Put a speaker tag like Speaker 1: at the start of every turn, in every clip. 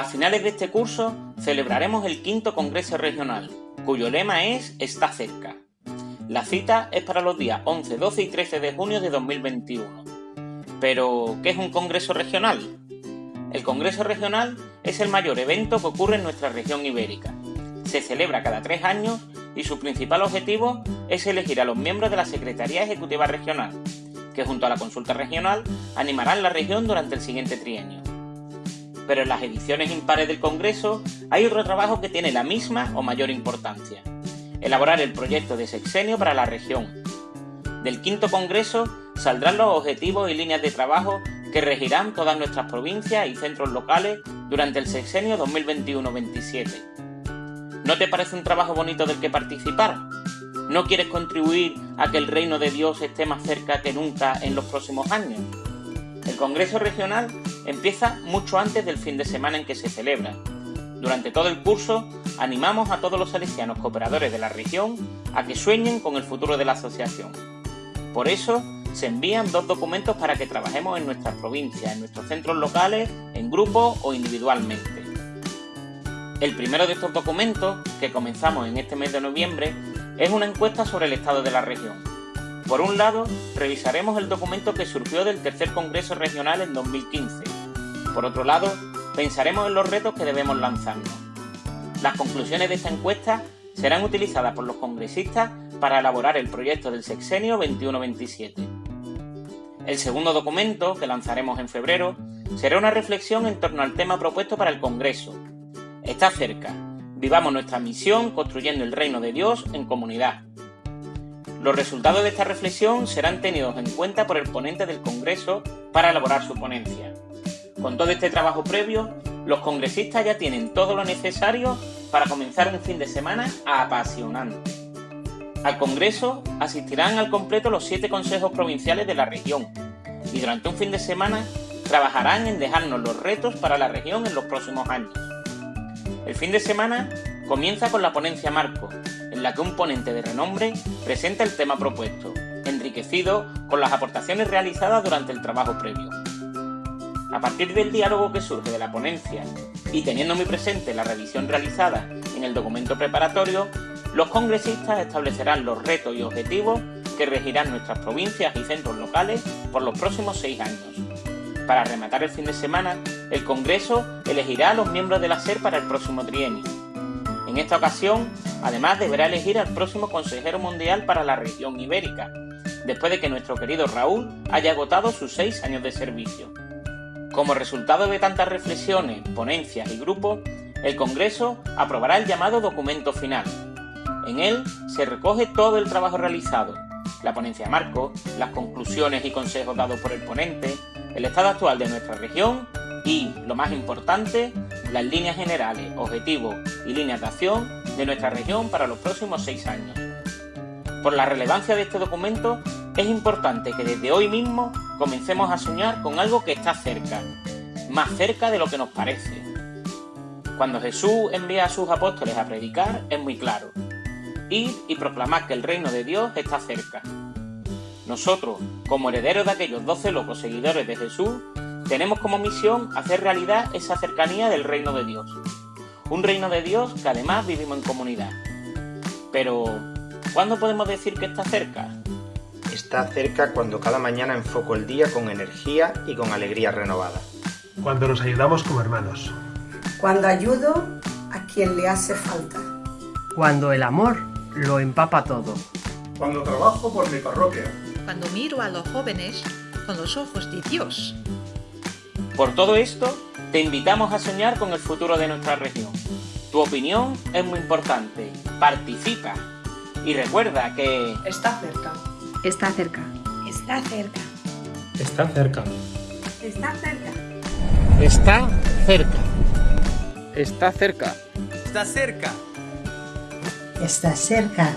Speaker 1: A finales de este curso celebraremos el quinto Congreso Regional, cuyo lema es Está cerca. La cita es para los días 11, 12 y 13 de junio de 2021. Pero, ¿qué es un Congreso Regional? El Congreso Regional es el mayor evento que ocurre en nuestra región ibérica. Se celebra cada tres años y su principal objetivo es elegir a los miembros de la Secretaría Ejecutiva Regional, que junto a la consulta regional animarán la región durante el siguiente trienio. Pero en las ediciones impares del Congreso hay otro trabajo que tiene la misma o mayor importancia, elaborar el proyecto de sexenio para la región. Del quinto Congreso saldrán los objetivos y líneas de trabajo que regirán todas nuestras provincias y centros locales durante el sexenio 2021-27. ¿No te parece un trabajo bonito del que participar? ¿No quieres contribuir a que el reino de Dios esté más cerca que nunca en los próximos años? El Congreso Regional empieza mucho antes del fin de semana en que se celebra. Durante todo el curso animamos a todos los salesianos cooperadores de la región a que sueñen con el futuro de la asociación. Por eso se envían dos documentos para que trabajemos en nuestras provincias, en nuestros centros locales, en grupo o individualmente. El primero de estos documentos, que comenzamos en este mes de noviembre, es una encuesta sobre el estado de la región. Por un lado, revisaremos el documento que surgió del tercer Congreso Regional en 2015. Por otro lado, pensaremos en los retos que debemos lanzarnos. Las conclusiones de esta encuesta serán utilizadas por los congresistas para elaborar el proyecto del sexenio 21-27. El segundo documento, que lanzaremos en febrero, será una reflexión en torno al tema propuesto para el Congreso. Está cerca. Vivamos nuestra misión construyendo el reino de Dios en comunidad. Los resultados de esta reflexión serán tenidos en cuenta por el ponente del Congreso para elaborar su ponencia. Con todo este trabajo previo, los congresistas ya tienen todo lo necesario para comenzar un fin de semana apasionante. Al Congreso asistirán al completo los siete consejos provinciales de la región y durante un fin de semana trabajarán en dejarnos los retos para la región en los próximos años. El fin de semana comienza con la ponencia Marco, la que un ponente de renombre presenta el tema propuesto, enriquecido con las aportaciones realizadas durante el trabajo previo. A partir del diálogo que surge de la ponencia y teniendo muy presente la revisión realizada en el documento preparatorio, los congresistas establecerán los retos y objetivos que regirán nuestras provincias y centros locales por los próximos seis años. Para rematar el fin de semana, el Congreso elegirá a los miembros de la SER para el próximo trienio. En esta ocasión, además deberá elegir al próximo consejero mundial para la región ibérica, después de que nuestro querido Raúl haya agotado sus seis años de servicio. Como resultado de tantas reflexiones, ponencias y grupos, el Congreso aprobará el llamado documento final, en él se recoge todo el trabajo realizado, la ponencia marco, las conclusiones y consejos dados por el ponente, el estado actual de nuestra región y, lo más importante, las líneas generales, objetivos y líneas de acción de nuestra región para los próximos seis años. Por la relevancia de este documento, es importante que desde hoy mismo comencemos a soñar con algo que está cerca, más cerca de lo que nos parece. Cuando Jesús envía a sus apóstoles a predicar, es muy claro. Ir y proclamar que el reino de Dios está cerca. Nosotros, como herederos de aquellos doce locos seguidores de Jesús, tenemos como misión hacer realidad esa cercanía del reino de Dios. Un reino de Dios que además vivimos en comunidad. Pero, ¿cuándo podemos decir que está cerca?
Speaker 2: Está cerca cuando cada mañana enfoco el día con energía y con alegría renovada.
Speaker 3: Cuando nos ayudamos como hermanos.
Speaker 4: Cuando ayudo a quien le hace falta.
Speaker 5: Cuando el amor lo empapa todo.
Speaker 6: Cuando trabajo por mi parroquia.
Speaker 7: Cuando miro a los jóvenes con los ojos de Dios.
Speaker 1: Por todo esto, te invitamos a soñar con el futuro de nuestra región. Tu opinión es muy importante. Participa. Y recuerda que... Está cerca.
Speaker 4: Está cerca.
Speaker 8: Está cerca.
Speaker 9: Está cerca.
Speaker 3: Está cerca.
Speaker 9: Está cerca.
Speaker 1: Está cerca. Está cerca.
Speaker 10: Está cerca.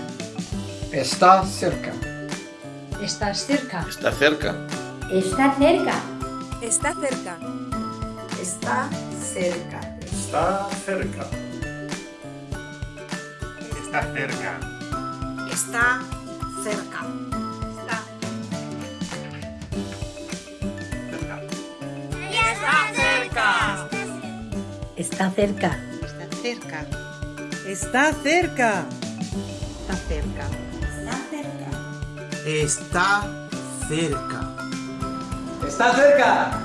Speaker 11: Está cerca.
Speaker 12: Está cerca.
Speaker 9: Está cerca.
Speaker 13: Está cerca.
Speaker 9: Está cerca.
Speaker 7: Está cerca.
Speaker 4: Está cerca.
Speaker 6: Está cerca.
Speaker 3: Está cerca.
Speaker 4: Está. Cerca.
Speaker 14: Está cerca.
Speaker 4: Está cerca.
Speaker 10: Está cerca.
Speaker 4: Está cerca.
Speaker 15: Está cerca.
Speaker 12: Está cerca.
Speaker 16: Está cerca.